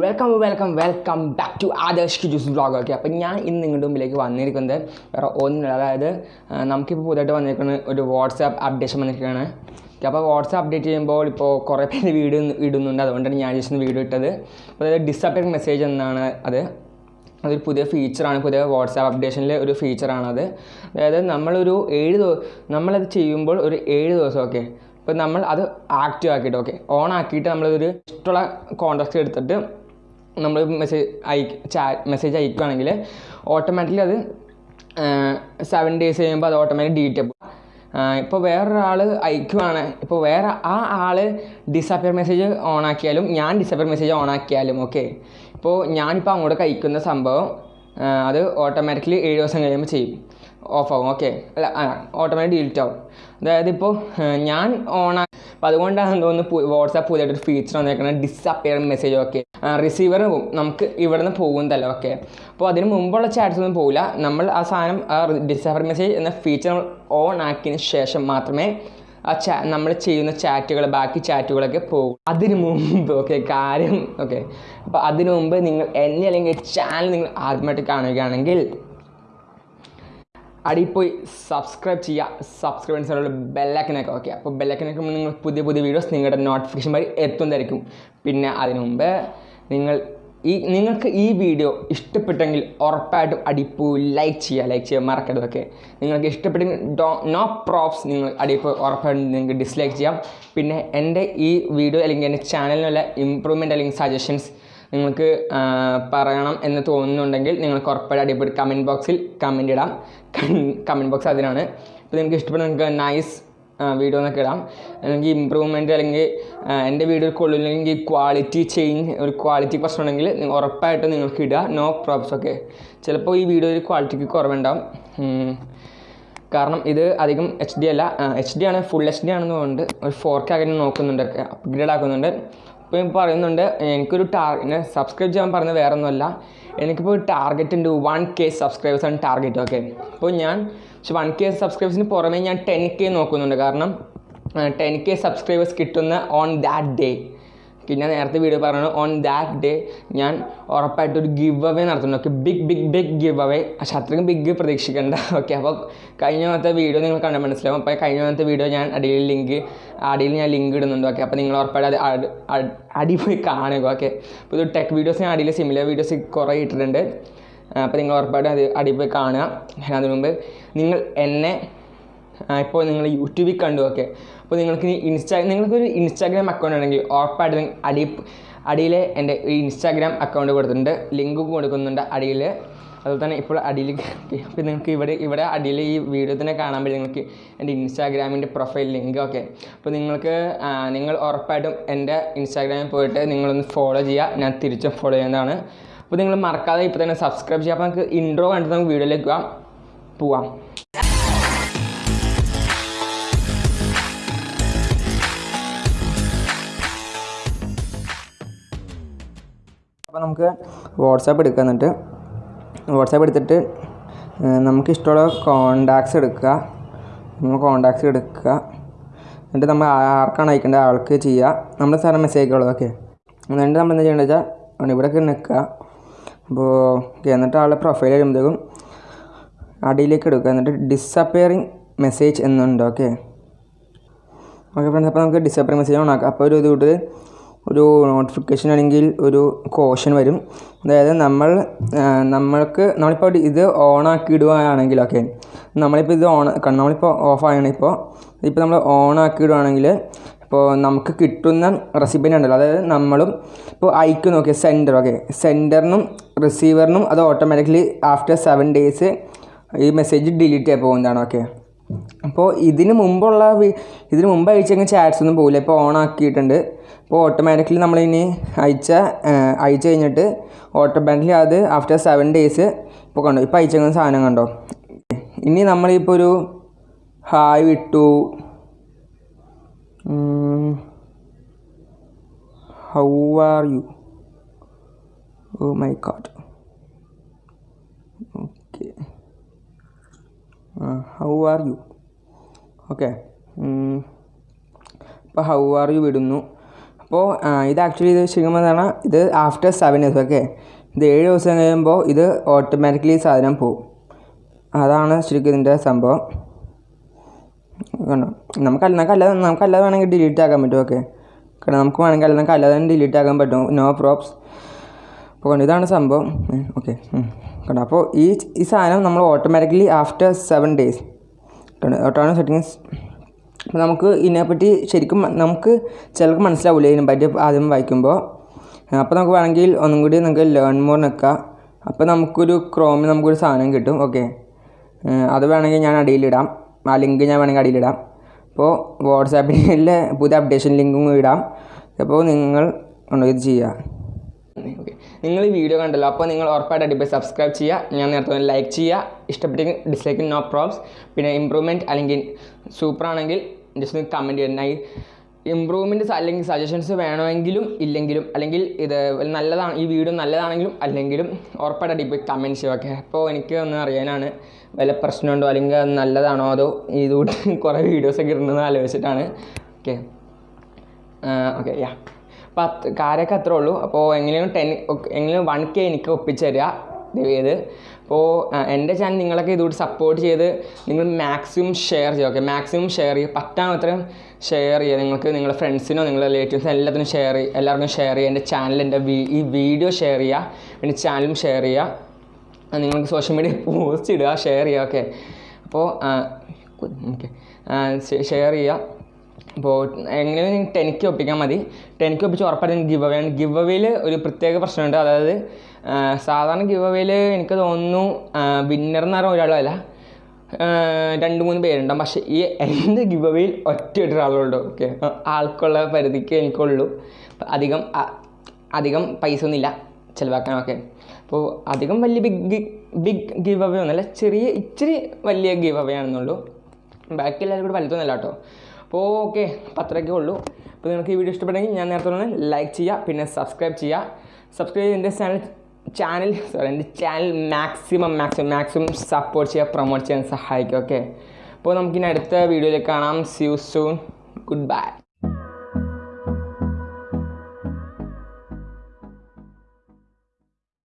Welcome welcome welcome back to Adarsh കിജൂസ് vlog okay അപ്പം ഞാൻ ഇന്ന് നിങ്ങളുടെ മുമ്പിലേക്ക് വന്നിരിക്കുന്നത് വേറെ ഒന്നുമില്ല. അതായത് നമുക്കിപ്പോൾ പുതിയതായിട്ട് വന്നിരിക്കുന്ന ഒരു വാട്സാപ്പ് അപ്ഡേഷൻ വന്നിരിക്കുകയാണ്. ഓക്കെ അപ്പോൾ വാട്സാപ്പ് അപ്ഡേറ്റ് ചെയ്യുമ്പോൾ ഇപ്പോൾ കുറേ പേര് വീഡിയോ ഇടുന്നുണ്ട്. അതുകൊണ്ടാണ് ഞാൻ ജസ്റ്റ് വീഡിയോ ഇട്ടത്. അതായത് ഡിസപ്പിയറിംഗ് മെസ്സേജ് എന്നാണ് അത്. അതൊരു പുതിയ ഫീച്ചറാണ് പുതിയ വാട്സാപ്പ് അപ്ഡേഷനിലെ ഒരു ഫീച്ചറാണത് അതായത് നമ്മളൊരു ഏഴ് ദിവസം നമ്മളത് ചെയ്യുമ്പോൾ ഒരു ഏഴ് ദിവസം ഓക്കെ അപ്പോൾ നമ്മൾ അത് ആക്റ്റീവ് ആക്കിയിട്ട് ഓക്കെ ഓൺ ആക്കിയിട്ട് നമ്മളൊരു ഇഷ്ടമുള്ള കോൺടാക്റ്റ് എടുത്തിട്ട് നമ്മൾ മെസ്സേജ് അയക്ക് ചാ മെസ്സേജ് അയക്കുകയാണെങ്കിൽ ഓട്ടോമാറ്റിക്കലി അത് സെവൻ ഡേയ്സ് കഴിയുമ്പോൾ അത് ഓട്ടോമാറ്റിക് ഡീറ്റ് ആവും. ഇപ്പോൾ വേറൊരാൾ അയക്കുവാണ്. ഇപ്പോൾ വേറെ ആ ആൾ ഡിസപ്പിയർ മെസ്സേജ് ഓൺ ആക്കിയാലും ഞാൻ ഡിസപ്പിയർ മെസ്സേജ് ഓൺ ആക്കിയാലും ഓക്കെ ഇപ്പോൾ ഞാനിപ്പോൾ അങ്ങോട്ട് അയക്കുന്ന സംഭവം അത് ഓട്ടോമാറ്റിക്കലി ഏഴ് ദിവസം കഴിയുമ്പോൾ ചെയ്യും. ഓഫ് ആവും ഓക്കെ. അല്ല ഓട്ടോമാറ്റിക് ഡിലീറ്റ് ആവും. അതായത് ഇപ്പോൾ ഞാൻ ഓൺ അപ്പോൾ അതുകൊണ്ടാണ് തോന്നുന്നു വാട്സാപ്പ് പുതിയതായിട്ടൊരു ഫീച്ചർ വന്നേക്കുന്നത് ഡിസപ്പിയർ മെസ്സേജ് ഓക്കെ റിസീവർ നമുക്ക് ഇവിടുന്ന് പോകുന്നതല്ല ഓക്കെ അപ്പോൾ അതിന് മുമ്പുള്ള ചാറ്റ്സ് ഒന്നും പോകില്ല നമ്മൾ ആ സാധനം ആ ഡിസപ്പിയർ മെസ്സേജ് എന്ന ഫീച്ചർ നമ്മൾ ഓൺ ആക്കിയതിന് ശേഷം മാത്രമേ ആ ചാ നമ്മൾ ചെയ്യുന്ന ചാറ്റുകൾ ബാക്കി ചാറ്റുകളൊക്കെ പോകും. അതിനു മുമ്പ് ഓക്കെ കാര്യം ഓക്കെ അപ്പോൾ അതിനു മുമ്പ് നിങ്ങൾ എന്നെ അല്ലെങ്കിൽ ചാനൽ നിങ്ങൾ ആദ്യമായിട്ട് കാണുകയാണെങ്കിൽ അടിയിൽ പോയി സബ്സ്ക്രൈബ് ചെയ്യുക സബ്സ്ക്രൈബൻസിനുള്ള ബെല്ലൈക്കനൊക്കെ ഓക്കെ. അപ്പോൾ ബെല്ലൈക്കനൊക്കെ നിങ്ങൾ പുതിയ പുതിയ വീഡിയോസ് നിങ്ങളുടെ നോട്ടിഫിക്കേഷൻ വഴി എത്തുന്നതായിരിക്കും. പിന്നെ അതിനു മുമ്പ് നിങ്ങൾ ഈ നിങ്ങൾക്ക് ഈ വീഡിയോ ഇഷ്ടപ്പെട്ടെങ്കിൽ ഉറപ്പായിട്ടും അടിപ്പൂ ലൈക്ക് ചെയ്യുക ലൈക്ക് ചെയ്യാൻ മറക്കരുത് ഓക്കെ നിങ്ങൾക്ക് ഇഷ്ടപ്പെട്ടെങ്കിൽ ഡോ നോ പ്രോപ്സ് നിങ്ങൾ അടിപ്പൂ ഉറപ്പായിട്ടും നിങ്ങൾക്ക് ഡിസ്ലൈക്ക് ചെയ്യാം. പിന്നെ എന്റെ ഈ വീഡിയോ അല്ലെങ്കിൽ എന്റെ ചാനലിനുള്ള ഇമ്പ്രൂവ്മെന്റ് അല്ലെങ്കിൽ സജഷൻസ് നിങ്ങൾക്ക് പറയണം എന്ന് തോന്നുന്നുണ്ടെങ്കിൽ നിങ്ങൾ ഉറപ്പായിട്ട് അടിപൊളി കമന്റ് ബോക്സിൽ കമന്റ് ഇടാം. കമന്റ് ബോക്സ് അതിനാണ് അപ്പോൾ നിങ്ങൾക്ക് ഇഷ്ടപ്പെടുന്ന നിങ്ങൾക്ക് നൈസ് വീഡിയോ എന്നൊക്കെ ഇടാം. അല്ലെങ്കിൽ ഇമ്പ്രൂവ്മെന്റ് അല്ലെങ്കിൽ എന്റെ വീഡിയോ കൊള്ളില്ലെങ്കിൽ ക്വാളിറ്റി ചേഞ്ച് ഒരു ക്വാളിറ്റി പ്രശ്നമുണ്ടെങ്കിൽ ഉറപ്പായിട്ടും നിങ്ങൾക്ക് ഇടുക. നോ പ്രോബ്സ് ഓക്കെ ചിലപ്പോൾ ഈ വീഡിയോയിൽ ക്വാളിറ്റിക്ക് കുറവുണ്ടാവും. കാരണം ഇത് അധികം എച്ച് ഡി അല്ല. എച്ച് ഡി ആണ് ഫുൾ എച്ച് ഡി ആണെന്ന് തോന്നുന്നുണ്ട്. ഒരു ഫോർ കെ അങ്ങനെ നോക്കുന്നുണ്ട് അപ്ഗ്രേഡ് ആക്കുന്നുണ്ട്. ഇപ്പോൾ ഞാൻ പറയുന്നുണ്ട് എനിക്കൊരു ടാർഗറ്റ് സബ്സ്ക്രൈബ് ചെയ്യാൻ പറഞ്ഞത് വേറെ ഒന്നുമല്ല എനിക്കിപ്പോൾ ടാർഗറ്റ് ഉണ്ട് വൺ കെ ആണ് ടാർഗറ്റ് ഓക്കെ അപ്പോൾ ഞാൻ പക്ഷെ വൺ കെ സബ്സ്ക്രൈബേഴ്സിന് പുറമേ ഞാൻ ടെൻ കെ നോക്കുന്നുണ്ട്. കാരണം ടെൻ കെ സബ്സ്ക്രൈബേഴ്സ് കിട്ടുന്ന ഓൺ ദാറ്റ് ഡേ പിന്നെ നേരത്തെ വീഡിയോ പറഞ്ഞു ഓൺ ദാറ്റ് ഡേ ഞാൻ ഉറപ്പായിട്ട് ഒരു ഗിവ് അവേ നടത്തുന്നു okay big big big give away പക്ഷെ അത്രയും ബിഗ് പ്രതീക്ഷിക്കേണ്ട. ഓക്കെ അപ്പോൾ കഴിഞ്ഞ പോലത്തെ വീഡിയോ നിങ്ങൾ കണ്ട മനസ്സിലാവും. അപ്പോൾ കഴിഞ്ഞ മാത്രത്തെ വീഡിയോ ഞാൻ അടിയിൽ ലിങ്ക് അടിയിൽ ഞാൻ ലിങ്ക് ഇടുന്നുണ്ട്. ഓക്കെ അപ്പോൾ നിങ്ങൾ ഉറപ്പായിട്ട് അത് അടി- പോയി കാണുക. ഓക്കെ അപ്പോൾ ഇത് ടെക് വീഡിയോസ് ഞാൻ അടിയിൽ സിമിലർ വീഡിയോസ് കുറേ ഇട്ടിട്ടുണ്ട്. അപ്പോൾ നിങ്ങൾ ഉറപ്പായിട്ടും അത് അടി പോയി കാണുക. അതിനു മുമ്പ് നിങ്ങൾ എന്നെ ഇപ്പോൾ നിങ്ങൾ യൂട്യൂബിൽ കണ്ടു ഓക്കെ. അപ്പോൾ നിങ്ങൾക്ക് ഇൻസ്റ്റാ നിങ്ങൾക്കൊരു ഇൻസ്റ്റാഗ്രാം അക്കൗണ്ട് ഉണ്ടെങ്കിൽ ഉറപ്പായിട്ടും അടി അടിയിൽ എന്റെ ഈ ഇൻസ്റ്റാഗ്രാം അക്കൗണ്ട് കൊടുത്തിട്ടുണ്ട്. ലിങ്ക് കൊടുക്കുന്നുണ്ട് അടിയിൽ അതുപോലെ തന്നെ ഇപ്പോൾ അടിയിൽ അപ്പോൾ നിങ്ങൾക്ക് ഇവിടെ ഇവിടെ അടിയിൽ ഈ വീഡിയോ തന്നെ കാണാൻ പറ്റും. നിങ്ങൾക്ക് എന്റെ ഇൻസ്റ്റാഗ്രാമിന്റെ പ്രൊഫൈൽ ലിങ്ക് ഓക്കെ. അപ്പോൾ നിങ്ങൾക്ക് നിങ്ങൾ ഉറപ്പായിട്ടും എന്റെ ഇൻസ്റ്റാഗ്രാമിൽ പോയിട്ട് നിങ്ങളൊന്ന് ഫോളോ ചെയ്യുക. ഞാൻ തിരിച്ചും ഫോളോ ചെയ്യുന്നതാണ്. അപ്പോൾ നിങ്ങൾ മറക്കാതെ ഇപ്പോൾ തന്നെ സബ്സ്ക്രൈബ് ചെയ്യുക. അപ്പോൾ നമുക്ക് ഇൻട്രോ കണ്ടിട്ട് നമുക്ക് വീഡിയോയിലേക്ക് പോവാം. നമുക്ക് വാട്സാപ്പ് എടുക്കുക എന്നിട്ട്. വാട്സാപ്പ് എടുത്തിട്ട് ഏഹ്, നമുക്ക് ഇഷ്ടമുള്ള കോണ്ടാക്ട്സ് എടുക്കുക. നമ്മൾ കോണ്ടാക്ട്സ് എടുക്കുക. എന്നിട്ട് നമ്മൾ ആർക്കാണ് അയക്കേണ്ടത് ആൾക്ക് ചെയ്യുക. നമ്മൾ സാധനം മെസ്സേജ് അയക്കുള്ളൂ ഓക്കെ എന്നിട്ട് നമ്മൾ എന്താ ചെയ്യേണ്ടത് വെച്ചാൽ ഇവിടെ നിൽക്കുക. അപ്പോൾ ഓക്കെ എന്നിട്ട് ആളുടെ പ്രൊഫൈൽ വരുമ്പോഴത്തേക്കും അടിയിലേക്ക് എടുക്കുക. എന്നിട്ട് ഡിസപ്പിയറിങ് മെസ്സേജ് എന്നുണ്ട് ഓക്കെ ഓക്കെ ഫ്രണ്ട്സ് അപ്പോൾ നമുക്ക് ഡിസപ്പിയർ മെസ്സേജ് ഓൺ ആക്കാം. അപ്പോൾ ഒരു ഇത് കൂട്ട് ഒരു നോട്ടിഫിക്കേഷൻ അല്ലെങ്കിൽ ഒരു കോഷൻ വരും. അതായത് നമ്മൾ നമ്മൾക്ക് നമ്മളിപ്പോൾ ഇത് ഓക്കെ നമ്മളിപ്പോൾ ഇത് ഓൺ നമ്മളിപ്പോൾ ആയാണ് ഇപ്പോൾ ഇപ്പോൾ നമ്മൾ ഓൺ ആക്കി ഇടുകയാണെങ്കിൽ ഇപ്പോൾ നമുക്ക് കിട്ടുന്ന റെസിപ്പിന്റെ ഉണ്ടല്ലോ. അതായത് നമ്മളും ഇപ്പോൾ അയക്കും നോക്കിയ സെന്റർ ഓക്കെ സെന്ററിനും റിസീവറിനും അത് ഓട്ടോമാറ്റിക്കലി ആഫ്റ്റർ സെവൻ ഡേയ്സ് ഈ മെസ്സേജ് ഡിലീറ്റ് ചെയ്യാൻ പോകുന്നതാണ് ഓക്കെ അപ്പോൾ ഇതിന് മുമ്പുള്ള ഇതിന് മുമ്പ് അയച്ചെങ്കിൽ ചാറ്റ്സ് ഒന്നും പോകില്ല ഇപ്പോൾ ഓൺ ആക്കിയിട്ടുണ്ട്. അപ്പോൾ ഓട്ടോമാറ്റിക്കലി നമ്മളിനി അയച്ച അയച്ചു കഴിഞ്ഞിട്ട് ഓട്ടോമാറ്റിക്കലി അത് ആഫ്റ്റർ സെവൻ ഡേയ്സ് ഇപ്പോൾ കണ്ടോ ഇപ്പോൾ അയച്ചേക്കുന്ന സാധനം കണ്ടോ? ഇനി നമ്മളിപ്പോൾ ഒരു ഹായ് വിട്ടു. How are you oh my god okay how are you okay ഇപ്പോൾ ഹൗ ആർ യു വിടുന്നു. അപ്പോൾ ഇത് ആക്ച്വലി ഇത് ശരിക്കും ഇത് ആഫ്റ്റർ സെവൻ ഇയേഴ്സ് ഓക്കെ ഇത് ഏഴ് ദിവസം കഴിയുമ്പോൾ ഇത് ഓട്ടോമാറ്റിക്കലി സാധനം പോവും. അതാണ് ശരിക്കും ഇതിന്റെ സംഭവം. കണ്ടോ? നമുക്ക് നമുക്ക് അല്ലാതെ നമുക്ക് അല്ലാതെ വേണമെങ്കിൽ ഡിലീറ്റ് ആക്കാൻ പറ്റും ഓക്കെ കാരണം നമുക്ക് വേണമെങ്കിൽ അല്ല നമുക്ക് അല്ലാതെ ഡിലീറ്റ് ആക്കാൻ പറ്റും. നോ പ്രോപ്സ് അപ്പോൾ കണ്ടു ഇതാണ് സംഭവം. ഓക്കെ കണ്ടോ? അപ്പോൾ ഈ ഈ സാധനം നമ്മൾ ഓട്ടോമാറ്റിക്കലി ആഫ്റ്റർ സെവൻ ഡേയ്സ് കണ്ടോ? ഓട്ടോണോ സെറ്റിങ്സ് അപ്പോൾ നമുക്ക് ഇതിനെപ്പറ്റി ശരിക്കും നമുക്ക് ചിലർക്ക് മനസ്സിലാവില്ല ഇതിനെ പറ്റി ആദ്യം വായിക്കുമ്പോൾ. അപ്പോൾ നമുക്ക് വേണമെങ്കിൽ ഒന്നും കൂടി നമുക്ക് ലേൺ മോർ നിൽക്കാം. അപ്പോൾ നമുക്കൊരു ക്രോമിൽ നമുക്കൊരു സാധനം കിട്ടും ഓക്കെ അത് വേണമെങ്കിൽ ഞാൻ അടിയിലിടാം ആ ലിങ്ക് ഞാൻ വേണമെങ്കിൽ അടിയിലിടാം അപ്പോൾ വാട്സാപ്പിലെ പുതിയ അപ്ഡേഷൻ ലിങ്കും ഇടാം. അപ്പോൾ നിങ്ങൾ ഉണ്ടോ ഇത് ചെയ്യുക? ഓക്കെ നിങ്ങൾ ഈ വീഡിയോ കണ്ടല്ലോ. അപ്പോൾ നിങ്ങൾ ഉറപ്പായിട്ട് അടിപൊളി സബ്സ്ക്രൈബ് ചെയ്യുക ഞാൻ നേരത്തെ ലൈക്ക് ചെയ്യുക ഇഷ്ടപ്പെട്ടെങ്കിൽ ഡിസ്ലൈക്ക് നോ പ്രോബ്സ് പിന്നെ ഇമ്പ്രൂവ്മെന്റ് അല്ലെങ്കിൽ സൂപ്പർ ആണെങ്കിൽ ജസ്റ്റ് ഒന്ന് കമന്റ് ചെയ്യണം ഇമ്പ്രൂവ്മെന്റ്സ് അല്ലെങ്കിൽ സജഷൻസ് വേണമെങ്കിലും ഇല്ലെങ്കിലും അല്ലെങ്കിൽ ഇത് നല്ലതാണ് ഈ വീഡിയോ നല്ലതാണെങ്കിലും അല്ലെങ്കിലും ഉറപ്പായിട്ട് അടിപൊളി കമന്റ് ചെയ്യുക ഓക്കെ അപ്പോൾ എനിക്ക് ഒന്ന് അറിയാനാണ്. വല്ല പ്രശ്നമുണ്ടോ? അല്ലെങ്കിൽ അത് നല്ലതാണോ? അതോ ഇതുകൂട്ട് കുറേ വീഡിയോസൊക്കെ ഇടുന്നതെന്ന് ആലോചിച്ചിട്ടാണ്. ഓക്കെ ഓക്കെ യാ അപ്പോൾ അത് കാര്യമൊക്കെ അത്രേ ഉള്ളൂ. അപ്പോൾ എങ്ങനെയും ടെൻ എങ്ങനെയും വൺ കെ എനിക്ക് ഒപ്പിച്ച് തരിക ദയവ് അപ്പോൾ എന്റെ ചാനൽ നിങ്ങളൊക്കെ ഇതുകൂടി സപ്പോർട്ട് ചെയ്ത് നിങ്ങൾ മാക്സിമം ഷെയർ ചെയ്യുക ഓക്കെ മാക്സിമം ഷെയർ ചെയ്യുക. പറ്റാമത്രയും ഷെയർ ചെയ്യുക. നിങ്ങൾക്ക് നിങ്ങളുടെ ഫ്രണ്ട്സിനോ നിങ്ങളുടെ റിലേറ്റീവ്സിനോ എല്ലാത്തിനും ഷെയർ ചെയ്യുക എല്ലാവർക്കും ഷെയർ ചെയ്യുക. എന്റെ ചാനൽ എന്റെ ഈ വീഡിയോ ഷെയർ ചെയ്യുക. എന്റെ ചാനലും ഷെയർ ചെയ്യുക. നിങ്ങൾക്ക് സോഷ്യൽ മീഡിയ പോസ്റ്റ് ഇടുക ഷെയർ ചെയ്യുക ഓക്കെ അപ്പോൾ ഓക്കെ ഷെയർ ചെയ്യുക. അപ്പോൾ നിങ്ങൾ ടെനിക്ക് ഒപ്പിക്കാൻ മതി. ടെനിക്ക് ഒപ്പിച്ച് ഉറപ്പായിട്ടും ഗിവ് അവേ ആണ്. ഗിവ് അവേയിൽ ഒരു പ്രത്യേക പ്രശ്നമുണ്ട്. അതായത് സാധാരണ ഗിവ് അവേയിൽ എനിക്ക് തോന്നുന്നു വിന്നർ എന്ന് പറഞ്ഞ ഒരാളല്ല രണ്ട് മൂന്ന് പേരുണ്ടാവും. പക്ഷേ ഈ എന്റെ ഗിവ് അവേയിൽ ഒറ്റ ഒരാളുള്ളൂ ഓക്കെ. ആൾക്കുള്ള പരിധിക്ക് എനിക്കുള്ളൂ. അധികം അധികം പൈസ ഒന്നുമില്ല ചിലവാക്കാനൊക്കെ അപ്പോൾ അധികം വലിയ ബിഗ് ബിഗ് ഗിവ് അവേ ഒന്നുമല്ല. ചെറിയ ഇച്ചിരി വലിയ ഗിവ് അവേ ആണെന്നുള്ളൂ. ബാക്കി എല്ലാവരും കൂടി വലുതൊന്നുമല്ല കേട്ടോ. അപ്പോൾ ഓക്കെ അത്രയൊക്കെ ഉള്ളൂ. അപ്പോൾ നിങ്ങൾക്ക് ഈ വീഡിയോ ഇഷ്ടപ്പെട്ടെങ്കിൽ ഞാൻ നേരത്തെ പറഞ്ഞ ലൈക്ക് ചെയ്യുക പിന്നെ സബ്സ്ക്രൈബ് ചെയ്യുക. സബ്സ്ക്രൈബ് ചെയ്ത് എന്റെ ചാനൽ ചാനൽ സോറി എന്റെ channel maximum maximum maximum support ചെയ്യുക പ്രൊമോട്ട് ചെയ്യാൻ സഹായിക്കുക ഓക്കെ അപ്പോൾ നമുക്കിനി അടുത്ത വീഡിയോയിൽ കാണാം. See you soon good bye